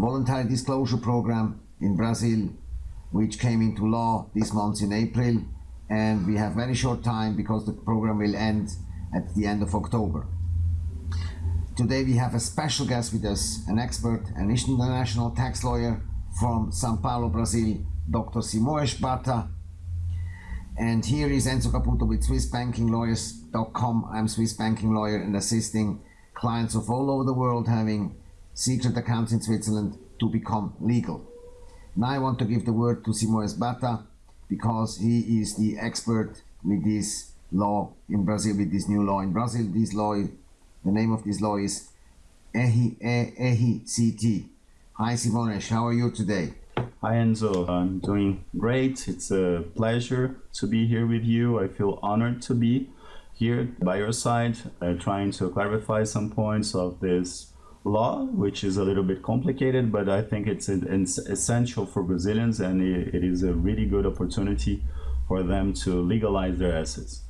voluntary disclosure program in Brazil, which came into law this month in April. And we have very short time because the program will end at the end of October. Today we have a special guest with us, an expert, an international tax lawyer from Sao Paulo, Brazil, Dr. Simoes Bata. And here is Enzo Caputo with SwissBankingLawyers.com. I'm Swiss banking lawyer and assisting clients of all over the world having secret accounts in Switzerland to become legal. Now I want to give the word to Simoes Bata because he is the expert with this law in Brazil, with this new law in Brazil. This law, the name of this law is RERCT. Hi Simoes, how are you today? Hi Enzo, I'm doing great. It's a pleasure to be here with you. I feel honored to be here by your side, uh, trying to clarify some points of this law, which is a little bit complicated, but I think it's, it's essential for Brazilians and it, it is a really good opportunity for them to legalize their assets.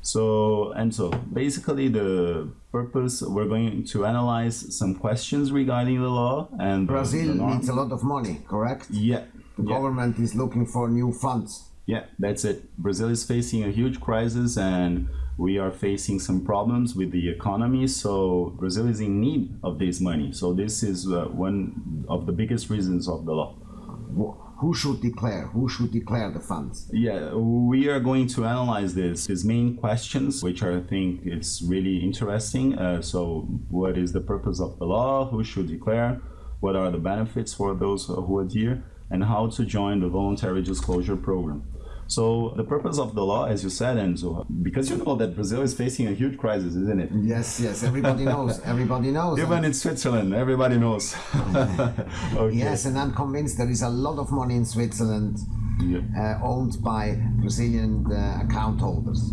So, and so basically the purpose, we're going to analyze some questions regarding the law and Brazil needs a lot of money, correct? Yeah. The yeah. government is looking for new funds. Yeah, that's it. Brazil is facing a huge crisis and we are facing some problems with the economy. So Brazil is in need of this money. So this is uh, one of the biggest reasons of the law. Who should declare? Who should declare the funds? Yeah, we are going to analyze this. These main questions, which I think it's really interesting. Uh, so, what is the purpose of the law? Who should declare? What are the benefits for those who adhere? And how to join the voluntary disclosure program. So the purpose of the law, as you said, Enzo, because you know that Brazil is facing a huge crisis, isn't it? Yes, yes, everybody knows. Everybody knows. Even in Switzerland, everybody knows. okay. Yes, and I'm convinced there is a lot of money in Switzerland yeah. uh, owned by Brazilian uh, account holders.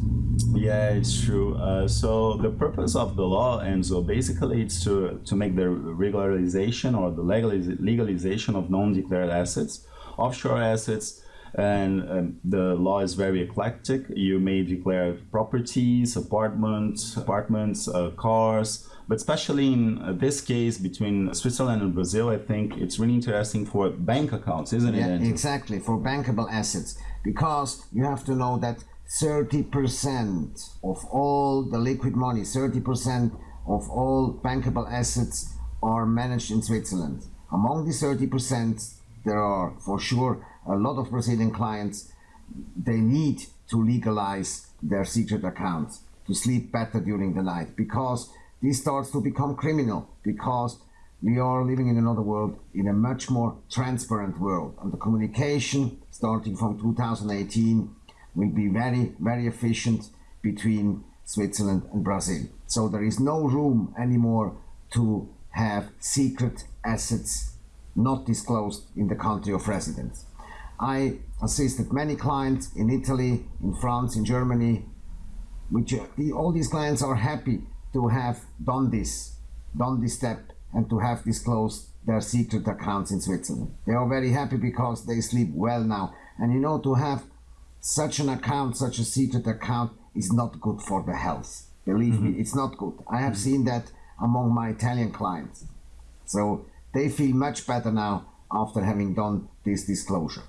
Yeah, it's true. Uh, so the purpose of the law, and so basically it's to, to make the regularization or the legaliz legalization of non-declared assets, offshore assets, and um, the law is very eclectic. You may declare properties, apartments, apartments, uh, cars, but especially in uh, this case between Switzerland and Brazil, I think it's really interesting for bank accounts, isn't yeah, it? Exactly, for bankable assets, because you have to know that 30% of all the liquid money, 30% of all bankable assets are managed in Switzerland. Among the 30%, there are for sure a lot of Brazilian clients, they need to legalize their secret accounts to sleep better during the night because this starts to become criminal because we are living in another world, in a much more transparent world. And the communication, starting from 2018, will be very, very efficient between Switzerland and Brazil. So there is no room anymore to have secret assets not disclosed in the country of residence. I assisted many clients in Italy, in France, in Germany, which uh, all these clients are happy to have done this, done this step, and to have disclosed their secret accounts in Switzerland. They are very happy because they sleep well now. And you know, to have such an account, such a secret account, is not good for the health. Believe mm-hmm. me, it's not good. I have mm-hmm. seen that among my Italian clients. So they feel much better now after having done this disclosure.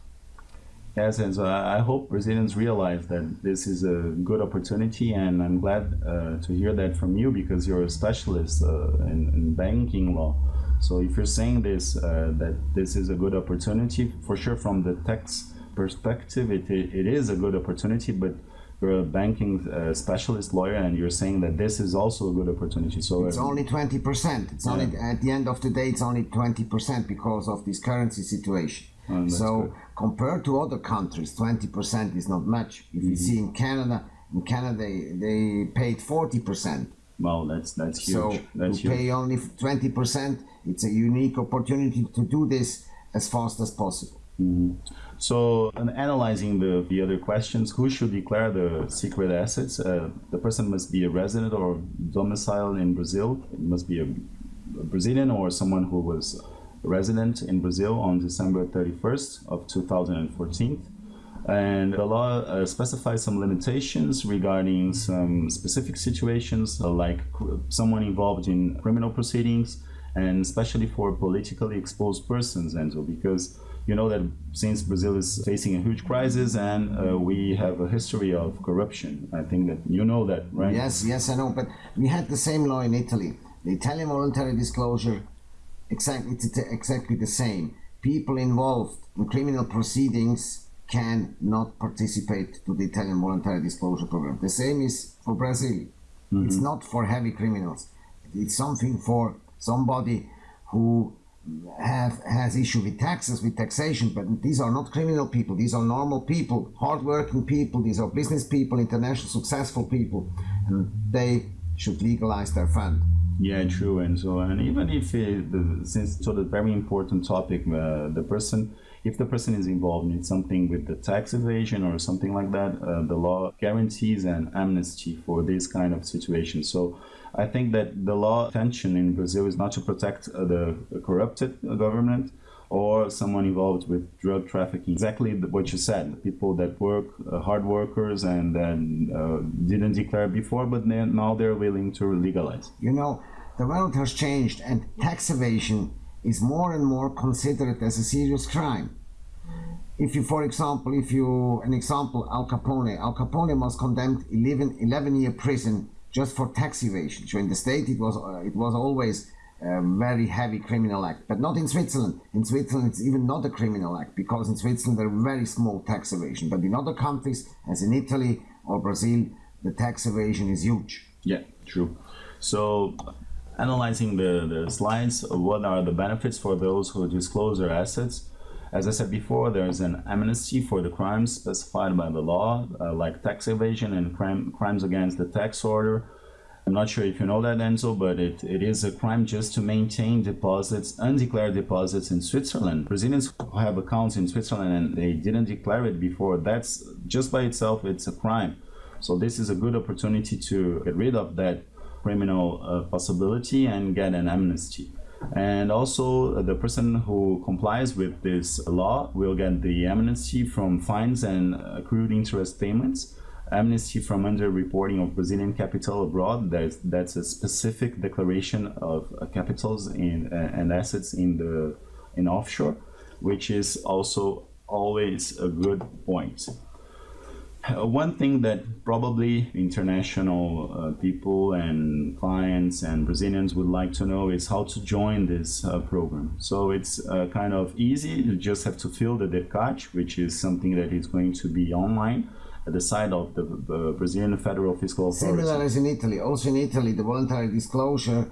Yes, and so I hope Brazilians realize that this is a good opportunity, and I'm glad uh, to hear that from you because you're a specialist uh, in, in, banking law. So if you're saying this, uh, that this is a good opportunity, for sure from the tax perspective, it, it is a good opportunity, but you're a banking uh, specialist lawyer and you're saying that this is also a good opportunity so it's uh, only 20% it's yeah. only at the end of the day it's only 20% because of this currency situation oh, so good. compared to other countries 20% is not much if mm-hmm. you see in canada in canada they, they paid 40% well that's that's huge so that's to huge. pay only 20% it's a unique opportunity to do this as fast as possible mm-hmm. So, in analyzing the, the other questions, who should declare the secret assets? Uh, the person must be a resident or domiciled in Brazil. It must be a, a Brazilian or someone who was resident in Brazil on December 31st of 2014. And the law uh, specifies some limitations regarding some specific situations, uh, like someone involved in criminal proceedings, and especially for politically exposed persons, Enzo, because you know that since Brazil is facing a huge crisis and uh, we have a history of corruption, I think that you know that, right? Yes, yes, I know. But we had the same law in Italy. The Italian voluntary disclosure, exactly, it's exactly the same. People involved in criminal proceedings can not participate to the Italian voluntary disclosure program. The same is for Brazil. Mm-hmm. It's not for heavy criminals. It's something for somebody who have has issue with taxes, with taxation, but these are not criminal people. These are normal people, hardworking people. These are business people, international successful people, and they should legalize their fund. Yeah, true. And so, and even if it, since so the very important topic, uh, the person, if the person is involved in something with the tax evasion or something like that, uh, the law guarantees an amnesty for this kind of situation. So I think that the law intention in Brazil is not to protect uh, the corrupted government or someone involved with drug trafficking. Exactly what you said. People that work, uh, hard workers, and then uh, didn't declare before, but then now they're willing to legalize. You know, the world has changed, and tax evasion is more and more considered as a serious crime. If you, for example, if you, an example, Al Capone, Al Capone was condemned 11, 11 year prison just for tax evasion. So in the state, it was uh, it was always a very heavy criminal act, but not in Switzerland. In Switzerland, it's even not a criminal act because in Switzerland there are very small tax evasion. But in other countries, as in Italy or Brazil, the tax evasion is huge. Yeah, true. So analyzing the, the slides, what are the benefits for those who disclose their assets? As I said before, there is an amnesty for the crimes specified by the law, uh, like tax evasion and crime, crimes against the tax order. I'm not sure if you know that, Enzo, but it, it is a crime just to maintain deposits, undeclared deposits in Switzerland. Brazilians who have accounts in Switzerland and they didn't declare it before, that's just by itself, it's a crime. So this is a good opportunity to get rid of that criminal uh, possibility and get an amnesty. And also, the person who complies with this law will get the amnesty from fines and accrued interest payments, amnesty from underreporting of Brazilian capital abroad. That's, that's a specific declaration of uh, capitals in, uh, and assets in the in offshore, which is also always a good point. Uh, one thing that probably international uh, people and clients and Brazilians would like to know is how to join this uh, program. So it's uh, kind of easy. You just have to fill the DERCAT, which is something that is going to be online at the side of the, the Brazilian Federal Fiscal Authority. Similar as in Italy. Also in Italy, the voluntary disclosure,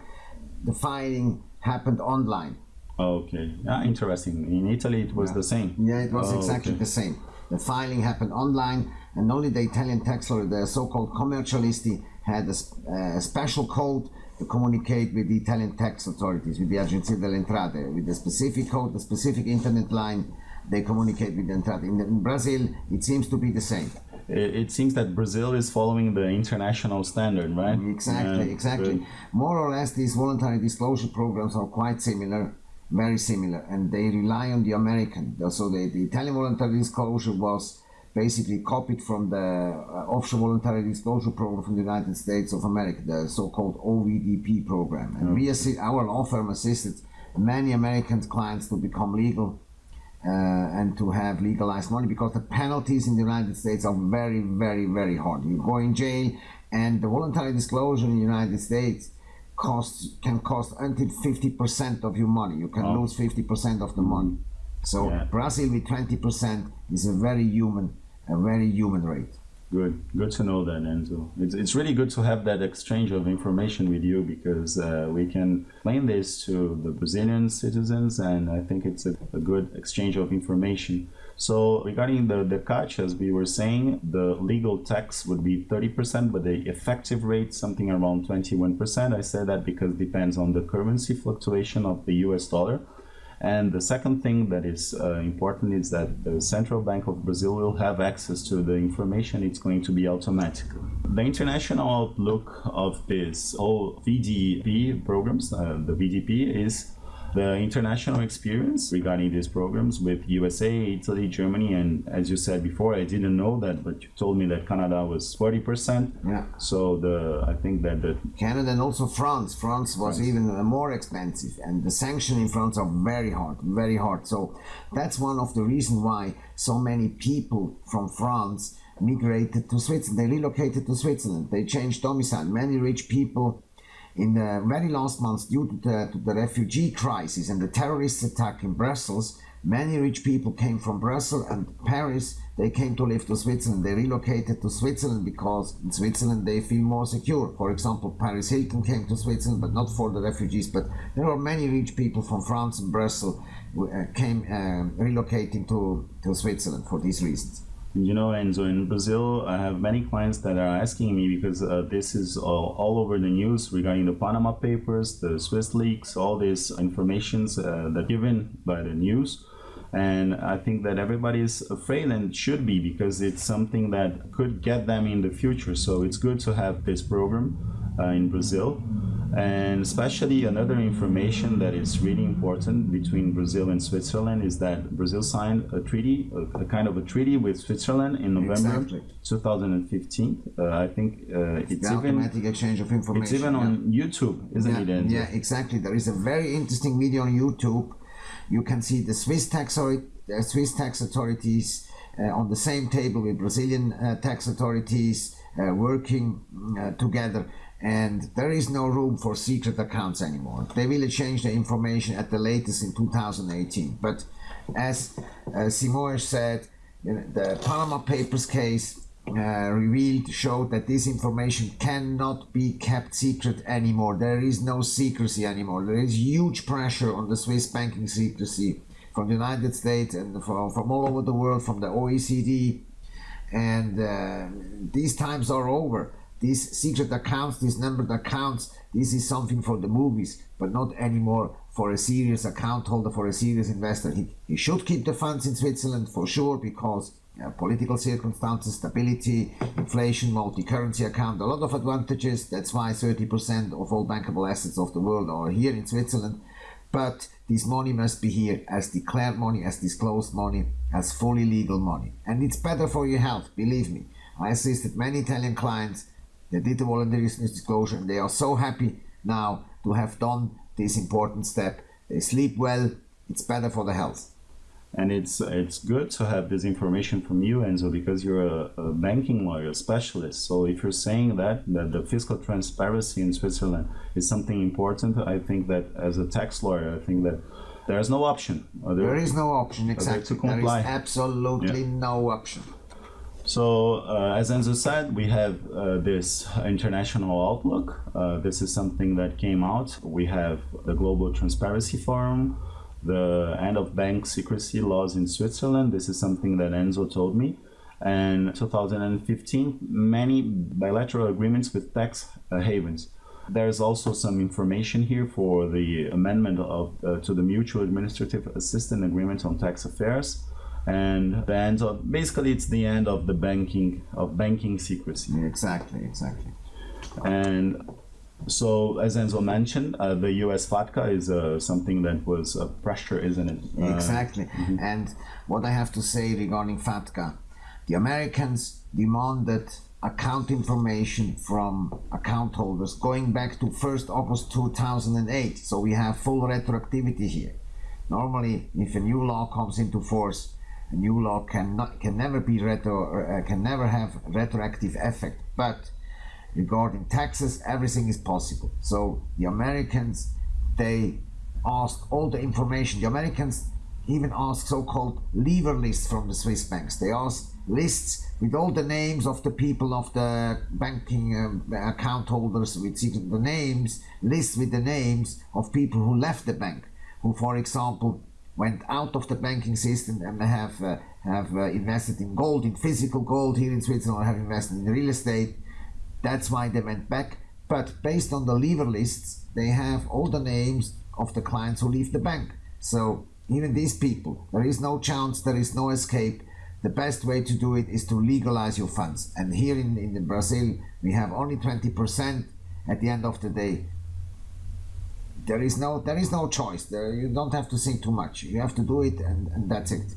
the filing happened online. Okay, yeah, interesting. In Italy, it was yeah. the same. Yeah, it was oh, exactly okay. the same. The filing happened online and only the Italian tax law, the so-called commercialisti, had a, a, special code to communicate with the Italian tax authorities, with the Agenzia delle Entrate, with a specific code, a specific internet line, they communicate with the Entrate. In, in Brazil, it seems to be the same. It, seems that Brazil is following the international standard, right? Exactly, exactly. More or less, these voluntary disclosure programs are quite similar very similar and they rely on the American. So the, the Italian voluntary disclosure was basically copied from the uh, offshore voluntary disclosure program from the United States of America, the so-called OVDP program. And we assist, our law firm assisted many American clients to become legal uh, and to have legalized money because the penalties in the United States are very, very, very hard. You go in jail, and the voluntary disclosure in the United States costs can cost until 50% of your money. You can oh. lose 50% of the money. So yeah. Brazil with 20% is a very human, a very human rate. Good, good to know that, Enzo. It's, it's really good to have that exchange of information with you because uh, we can explain this to the Brazilian citizens, and I think it's a, a good exchange of information. So regarding the, the catch, as we were saying, the legal tax would be 30%, but the effective rate something around 21%. I say that because it depends on the currency fluctuation of the US dollar. And the second thing that is uh, important is that the Central Bank of Brazil will have access to the information. It's going to be automatic. The international outlook of this whole VDP programs, uh, the VDP, is the international experience regarding these programs with USA, Italy, Germany, and as you said before, I didn't know that, but you told me that Canada was 40%. Yeah. So the I think that the Canada and also France. France was France. even more expensive, and the sanctions in France are very hard, very hard. So that's one of the reasons why so many people from France migrated to Switzerland. They relocated to Switzerland. They changed domicile. Many rich people in the very last months, due to the, to the refugee crisis and the terrorist attack in Brussels, many rich people came from Brussels and Paris. They came to live to Switzerland. They relocated to Switzerland because in Switzerland they feel more secure. For example, Paris Hilton came to Switzerland, but not for the refugees. But there are many rich people from France and Brussels uh, came uh, relocating to, to Switzerland for these reasons. You know, and so in Brazil, I have many clients that are asking me because uh, this is all, all over the news regarding the Panama Papers, the Swiss leaks, all these informations uh, that given by the news. And I think that everybody is afraid and should be because it's something that could get them in the future. So it's good to have this program uh, in Brazil. And especially another information that is really important between Brazil and Switzerland is that Brazil signed a treaty, a, a kind of a treaty with Switzerland in November Exactly. 2015. Uh, I think uh, it's The even automatic exchange of information. it's even yeah. on YouTube, isn't yeah, it? Enzo? yeah, exactly. There is a very interesting video on YouTube. You can see the Swiss tax authority, the Swiss tax authorities uh, on the same table with Brazilian uh, tax authorities uh, working uh, together. And there is no room for secret accounts anymore. They will change the information at the latest in 2018. But as uh, said, the Panama Papers case uh, revealed showed that this information cannot be kept secret anymore. There is no secrecy anymore. There is huge pressure on the Swiss banking secrecy from the United States and from, from all over the world, from the OECD. And uh, these times are over. These secret accounts, these numbered accounts, this is something for the movies, but not anymore for a serious account holder, for a serious investor. He, he should keep the funds in Switzerland for sure because uh, political circumstances, stability, inflation, multi-currency account, a lot of advantages. That's why 30% of all bankable assets of the world are here in Switzerland. But this money must be here as declared money, as disclosed money, as fully legal money. And it's better for your health, believe me. I assisted many Italian clients that did the voluntary disclosure and they are so happy now to have done this important step. They sleep well, it's better for the health. and it's it's good to have this information from you Enzo because you're a, a banking lawyer specialist so if you're saying that that the fiscal transparency in Switzerland is something important I think that as a tax lawyer I think that there's no option There is no option, exactly. to There is absolutely no option. So, uh, as Enzo said, we have uh, this international outlook. Uh, this is something that came out. We have the Global Transparency Forum, the end of bank secrecy laws in Switzerland. This is something that Enzo told me. And 2015, many bilateral agreements with tax uh, havens. There's also some information here for the amendment of uh, to the Mutual Administrative Assistance Agreement on Tax Affairs and the end of basically it's the end of the banking of banking secrecy Exactly, exactly. and so as enzo mentioned uh, the us fatca is uh, something that was a pressure isn't it Uh, Exactly. And what I have to say regarding FATCA, the Americans demanded account information from account holders going back to 1st August 2008. So we have full retroactivity here. Normally, if a new law comes into force, a new law cannot can never be retro uh, can never have retroactive effect. But regarding taxes, everything is possible. So the Americans they asked all the information. The Americans even asked so-called leaver lists from the Swiss banks. They asked lists with all the names of the people of the banking um, account holders with the names, lists with the names of people who left the bank, who, for example, went out of the banking system and have uh, have uh, invested in gold, in physical gold here in Switzerland, have invested in real estate. That's why they went back. But based on the leaver lists, they have all the names of the clients who leave the bank. So even these people, there is no chance, there is no escape. The best way to do it is to legalize your funds. And here in, in Brazil, we have only 20% at the end of the day. There is no there is no choice. There, you don't have to think too much. You have to do it, and, and that's it.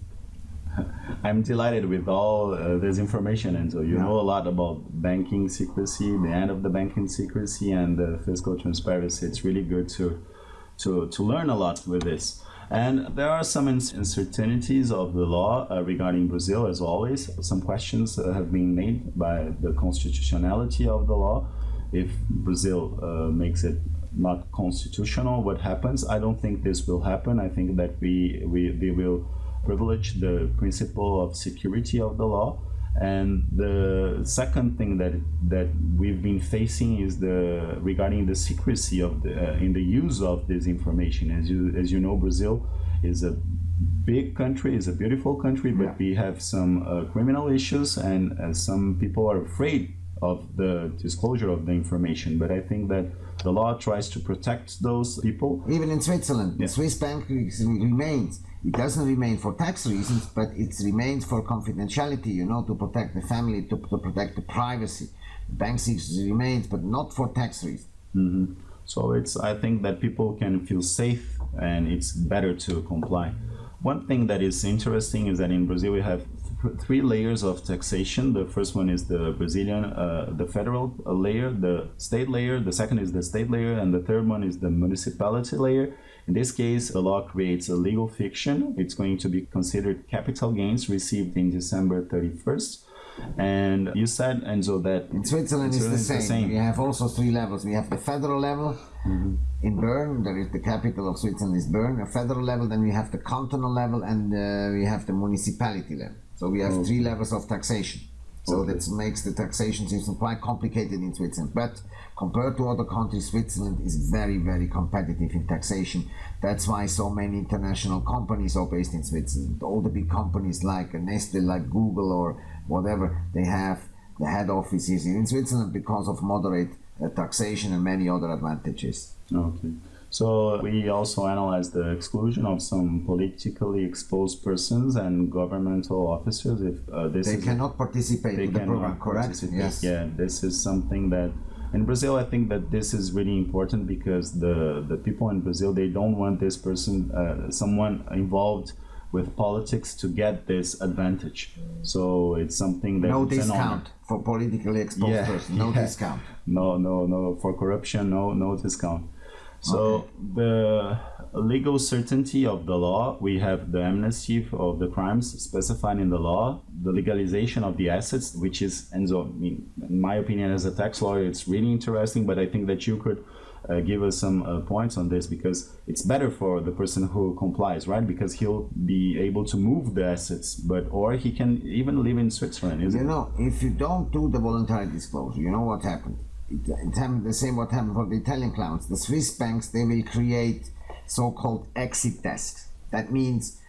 I'm delighted with all uh, this information, and so you Yeah. know a lot about banking secrecy, the end of the banking secrecy, and the fiscal transparency. It's really good to to to learn a lot with this. And there are some uncertainties of the law uh, regarding Brazil, as always. Some questions uh, have been made by the constitutionality of the law. If Brazil uh, makes it not constitutional, what happens? I don't think this will happen. I think that we, we they will privilege the principle of security of the law. And the second thing that that we've been facing is the regarding the secrecy of the uh, in the use of this information. As you as you know, Brazil is a big country, is a beautiful country, but Yeah. we have some uh, criminal issues, and uh, some people are afraid of the disclosure of the information. But I think that the law tries to protect those people. Even in Switzerland, the Swiss bank remains. It doesn't remain for tax reasons, but it remains for confidentiality. You know, to protect the family, to, to protect the privacy. The bank remains, but not for tax reasons. Mm-hmm. So it's I think that people can feel safe and it's better to comply. One thing that is interesting is that in Brazil we have three layers of taxation. The first one is the Brazilian, uh, the federal uh, layer, the state layer. The second is the state layer, and the third one is the municipality layer. In this case, the law creates a legal fiction. It's going to be considered capital gains received in December 31st. And you said, Enzo, that In Switzerland, it's the Switzerland's same. We have also three levels. We have the federal level in Bern. There is the capital of Switzerland is Bern. A federal level. Then we have the cantonal level, and uh, we have the municipality level. So we have three levels of taxation. So Okay. that makes the taxation system quite complicated in Switzerland. But compared to other countries, Switzerland is very, very competitive in taxation. That's why so many international companies are based in Switzerland. All the big companies like Nestle, like Google, or whatever, they have the head offices in Switzerland because of moderate uh, taxation and many other advantages. Okay. So we also analyze the exclusion of some politically exposed persons and governmental officers. If uh, this They cannot participate they in the program, correct? Yes. Yeah, this is something that in Brazil I think that this is really important because the the people in Brazil they don't want this person uh, someone involved with politics to get this advantage. So it's something that No it's an honor. discount for politically exposed Yeah, person. No yeah. discount. no no no for corruption no no discount so the legal certainty of the law we have the amnesty of the crimes specified in the law the legalization of the assets which is and so in my opinion as a tax lawyer it's really interesting but i think that you could uh, give us some uh, points on this because it's better for the person who complies right? Because he'll be able to move the assets but or he can even live in switzerland You it? know, if you don't do the voluntary disclosure, you know what happened? The same what happened for the Italian clowns. The Swiss banks, they will create so-called exit desks. That means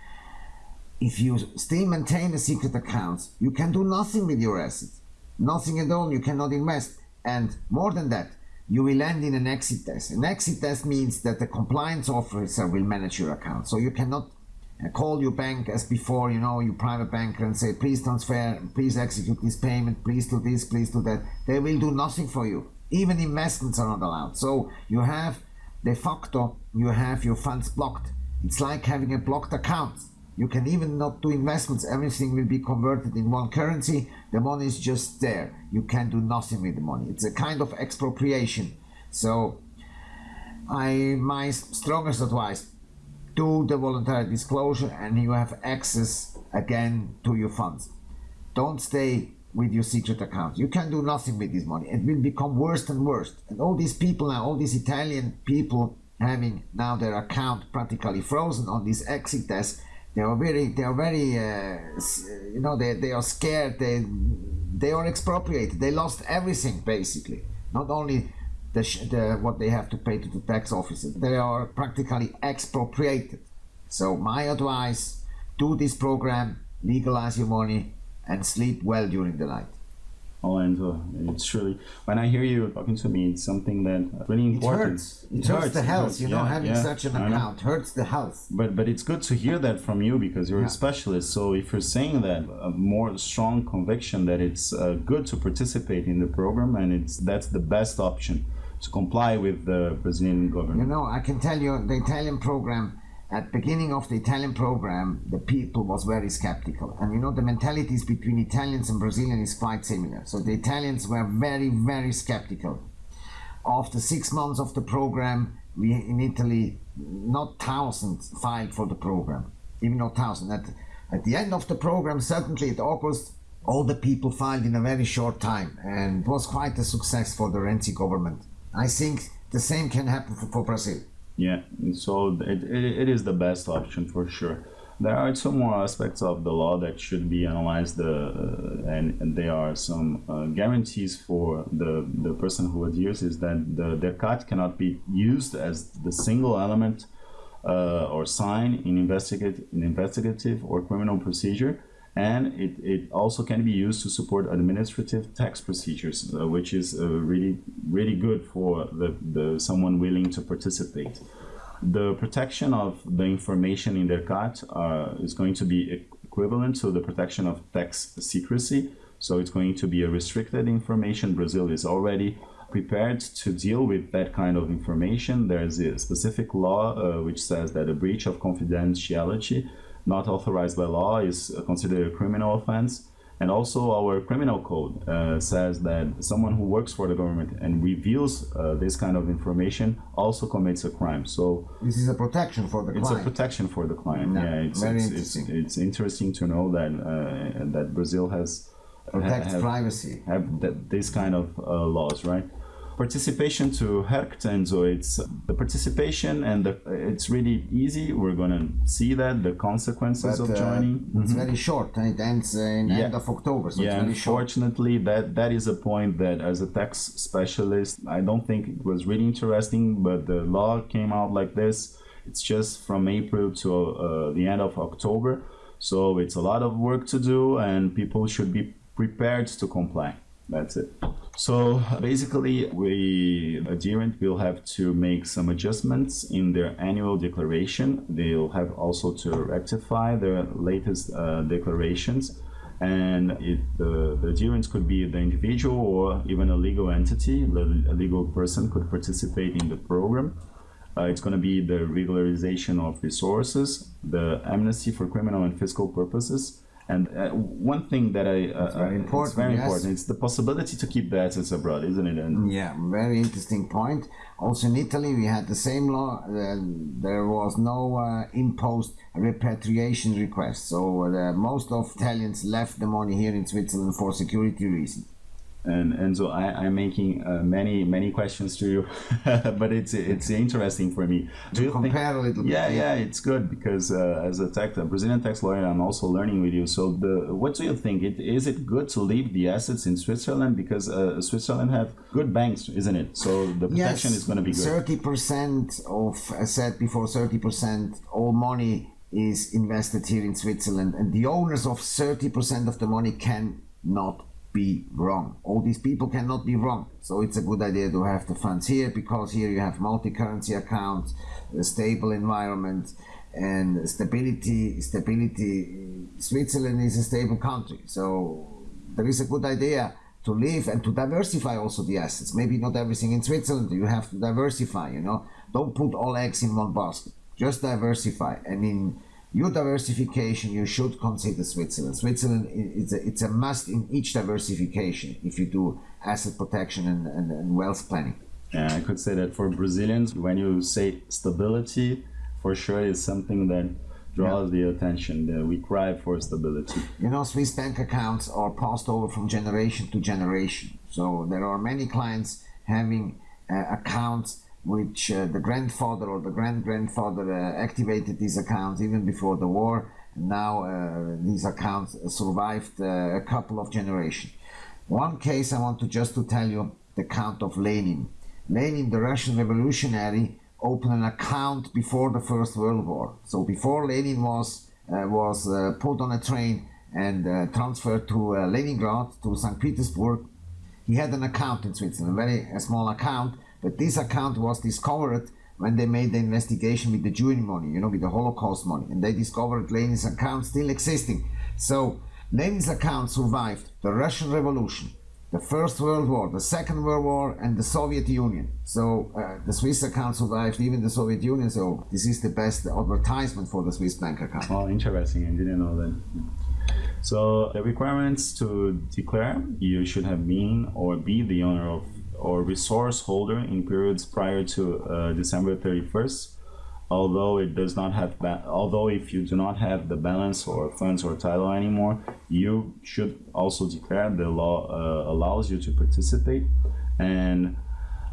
if you still maintain a secret account, you can do nothing with your assets. Nothing at all. You cannot invest. And more than that, you will end in an exit desk. An exit desk means that the compliance officer will manage your account. So you cannot call your bank as before, you know, your private banker and say, please transfer, please execute this payment, please do this, please do that. They will do nothing for you. Even investments are not allowed. So you have de facto, you have your funds blocked. It's like having a blocked account. You can even not do investments. Everything will be converted in one currency. The money is just there. You can do nothing with the money. It's a kind of expropriation. So, I my strongest advice: do the voluntary disclosure, and you have access again to your funds. Don't stay with your secret account. You can do nothing with this money. It will become worse and worse. And all these people now, all these Italian people having now their account practically frozen on this exit desk, they are very, they are very, uh, you know, they, they are scared. They, they are expropriated. They lost everything basically. Not only the, the what they have to pay to the tax officer, they are practically expropriated. So my advice: do this program, legalize your money, and sleep well during the night. Oh, and uh, it's really when I hear you talking to me, it's something that really important. It hurts. It, hurts the health. hurts. You know, Yeah, having yeah, such an account hurts the health. But but it's good to hear that from you because you're Yeah. a specialist. So if you're saying that, a more strong conviction that it's uh, good to participate in the program and it's that's the best option to comply with the Brazilian government? You know, I can tell you the Italian program at beginning of the Italian program, the people was very skeptical. And you know, the mentalities between Italians and Brazilians is quite similar. So the Italians were very, very skeptical. After six months of the program, we in Italy, not thousands filed for the program, even not thousand. At, at the end of the program, certainly in August, all the people filed in a very short time, and it was quite a success for the Renzi government. I think the same can happen for, for Brazil. Yeah, so it, it, it is the best option for sure. There are some more aspects of the law that should be analyzed, uh, and, and there are some uh, guarantees for the, the person who adheres is that the DERCAT cannot be used as the single element uh, or sign in, investigate, in investigative or criminal procedure and it, it also can be used to support administrative tax procedures, uh, which is uh, really really good for the, the someone willing to participate. The protection of the information in DERCAT uh, is going to be equivalent to the protection of tax secrecy. So it's going to be a restricted information. Brazil is already prepared to deal with that kind of information. There's a specific law uh, which says that a breach of confidentiality not authorized by law is considered a criminal offense. And also, our criminal code uh, says that someone who works for the government and reveals uh, this kind of information also commits a crime. So this is a protection for the it's client. a protection for the client. No, yeah, it's, very it's, interesting. It's, it's interesting to know that uh, that Brazil has protects privacy. Have that, this kind of uh, laws, right? Participation to RERCT and so it's the participation and the, it's really easy we're gonna see that the consequences But, of uh, joining It's very short. and It ends uh, in Yeah. end of October, so yeah it's very short. unfortunately that that is a point that as a tax specialist i don't think it was really interesting but the law came out like this it's just from april to uh, the end of october so it's a lot of work to do and people should be prepared to comply that's it so basically we adherent will have to make some adjustments in their annual declaration they'll have also to rectify their latest uh, declarations and it, the, the adherents could be the individual or even a legal entity. A legal person could participate in the program. Uh, it's going to be the regularization of resources, the amnesty for criminal and fiscal purposes, and uh, one thing that I uh, very important, It's very yes. important. It's the possibility to keep the assets abroad, isn't it? And Yeah, very interesting point. Also in Italy, we had the same law. Uh, there was no uh, imposed repatriation request, so uh, most of Italians left the money here in Switzerland for security reasons. And and so I, I'm making uh, many many questions to you, but it's it's interesting for me. Do you think- Compare a little bit. yeah, yeah, it's good because uh, as a tax, a Brazilian tax lawyer, I'm also learning with you. So, the what do you think? It, is it good to leave the assets in Switzerland because uh, Switzerland have good banks, isn't it? So the protection is going to be good. Thirty percent of, I said before, thirty percent all money is invested here in Switzerland, and the owners of thirty percent of the money cannot be wrong. All these people cannot be wrong. So it's a good idea to have the funds here because here you have multi-currency accounts, a stable environment, and stability. Stability. Switzerland is a stable country, so there is a good idea to live and to diversify also the assets. Maybe not everything in Switzerland. You have to diversify. You know, don't put all eggs in one basket. Just diversify. And in your diversification, you should consider Switzerland. Switzerland i- it's a, it's a must in each diversification if you do asset protection and, and, and wealth planning. Yeah, I could say that for Brazilians, when you say stability, for sure is something that draws the attention. That we cry for stability. You know, Swiss bank accounts are passed over from generation to generation. So there are many clients having uh, accounts which uh, the grandfather or the grand grandfather uh, activated these accounts even before the war. Now uh, these accounts survived uh, a couple of generations. One case I want to just to tell you the Count of Lenin. Lenin, the Russian revolutionary, opened an account before the First World War. So before Lenin was uh, was uh, put on a train and transferred to Leningrad to St. Petersburg, he had an account in Switzerland, a very a small account. But this account was discovered when they made the investigation with the Jewish money, you know, with the Holocaust money, and they discovered Lenin's account still existing. So Lenin's account survived the Russian Revolution, the First World War, the Second World War, and the Soviet Union. So uh, the Swiss account survived even the Soviet Union. So this is the best advertisement for the Swiss bank account. Oh, interesting. I didn't know that. So the requirements to declare, you should have been or be the owner of or resource holder in periods prior to uh, December 31st. Although it does not have, although if you do not have the balance or funds or title anymore, you should also declare. The law uh, allows you to participate, and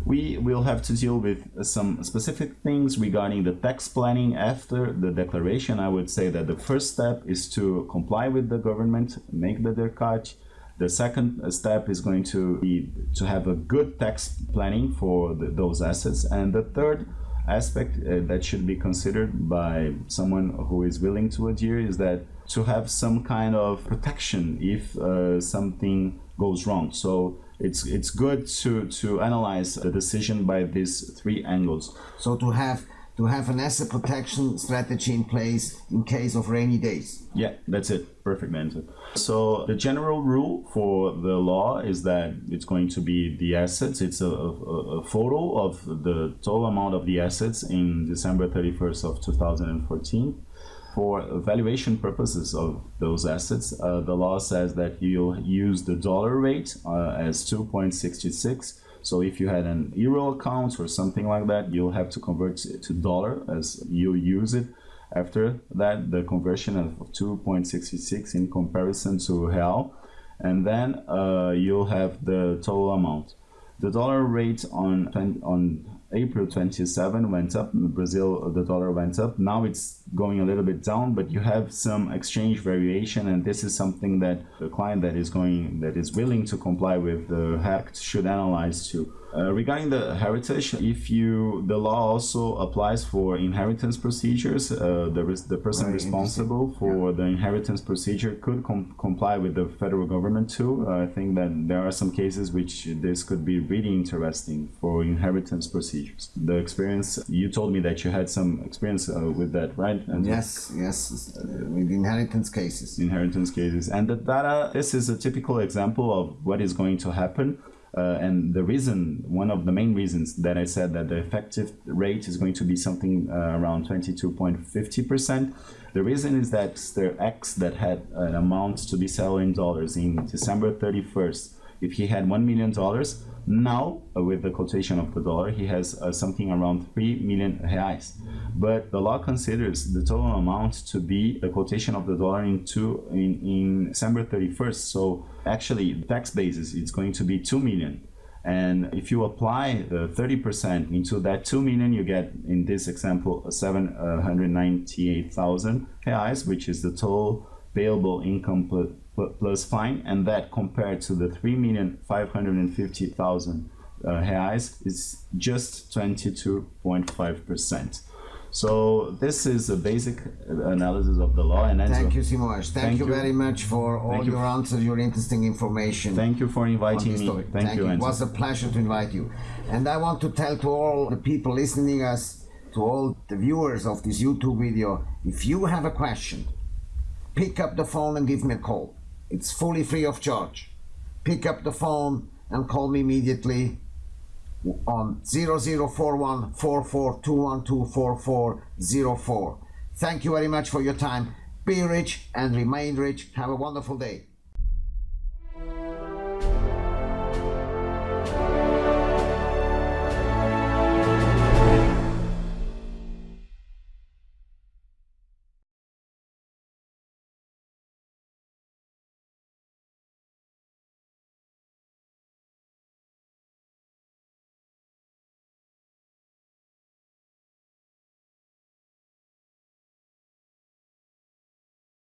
we will have to deal with some specific things regarding the tax planning after the declaration. I would say that the first step is to comply with the government, make the DERCAT. The second step is going to be to have a good tax planning for the, those assets. And the third aspect uh, that should be considered by someone who is willing to adhere is that to have some kind of protection if uh, something goes wrong. So it's it's good to to analyze the decision by these three angles. So to have to have an asset protection strategy in place in case of rainy days. Yeah, that's it. Perfect answer. So the general rule for the law is that it's going to be the assets. It's a, a, a photo of the total amount of the assets in December 31st of 2014 for valuation purposes of those assets, uh, the law says that you'll use the dollar rate uh, as 2.66. So if you had an euro account or something like that, you'll have to convert it to dollar as you use it. After that, the conversion of 2.66 in comparison to real, and then uh, you'll have the total amount. The dollar rate on on April 27 went up. In Brazil, the dollar went up. Now it's going a little bit down, but you have some exchange variation, and this is something that the client that is going that is willing to comply with the act should analyze too. Uh, regarding the heritage, if you the law also applies for inheritance procedures, uh, the the person Very responsible for yeah. the inheritance procedure could com comply with the federal government too. Uh, I think that there are some cases which this could be really interesting for inheritance procedures. The experience you told me that you had some experience uh, with that, right? And yes, yes, with inheritance cases. Inheritance cases, and the data. This is a typical example of what is going to happen uh, and the reason, one of the main reasons that I said that the effective rate is going to be something uh, around 22.50%, the reason is that the X that had an amount to be settled in dollars in December 31st, if he had $1 million, now, uh, with the quotation of the dollar, he has uh, something around 3 million reais. But the law considers the total amount to be the quotation of the dollar in, two, in, in December 31st. So actually, the tax basis is going to be 2 million. And if you apply the 30% into that 2 million, you get, in this example, 798,000 reais, which is the total payable income plus fine, and that compared to the 3,550,000 uh, reais is just 22.5%. So this is a basic analysis of the law. And thank you, Simões. Thank, thank you, you, very much for all thank your you. answers, your interesting information. Thank you for inviting me. Thank, thank, you. It was a pleasure to invite you. And I want to tell to all the people listening us, to all the viewers of this YouTube video, if you have a question, pick up the phone and give me a call. It's fully free of charge. Pick up the phone and call me immediately on 0041 Thank you very much for your time. Be rich and remain rich. Have a wonderful day.